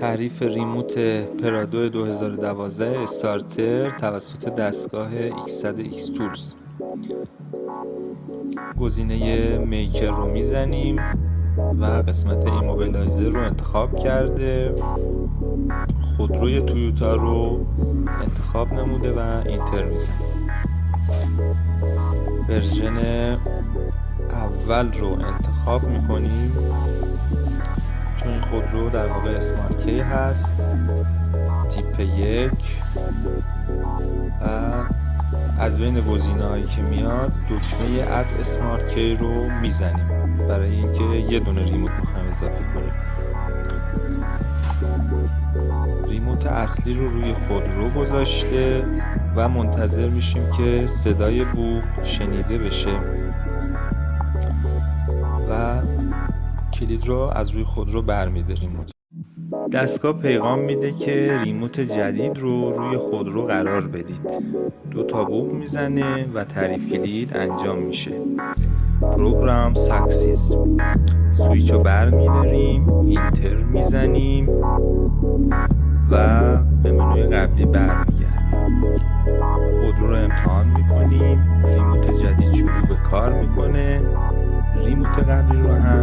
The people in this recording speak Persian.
تعریف remote پرادو 2012 starter توسط دستگاه X100 Xtool گزینه میکر رو می‌زنیم و قسمت immobilizer رو انتخاب کرده. خودروی تویوتا رو انتخاب نموده و enter می‌زنیم version اول رو انتخاب می‌کنیم. در واقع اسمارت کی هست. تیپ یک. و از بین گزینه هایی که میاد دکمه اد اسمارت کی رو می‌زنیم. برای اینکه یه دونه ریموت می‌خوایم اضافه کنیم. ریموت اصلی رو روی خودرو گذاشته و منتظر میشیم که صدای بوق شنیده بشه. و کلید رو از روی خودرو برمیداریم دستگاه پیغام میده که remote جدید رو روی خودرو قرار بدید. دو تا بوق می‌زنه و تعریف کلید انجام میشه. program success سویچ رو بر میداریم enter می‌زنیم و به منوی قبلی برمیگردیم خودرو رو امتحان می‌کنیم. ریموت جدید شروع به کار می‌کنه. ریموت قبلی رو هم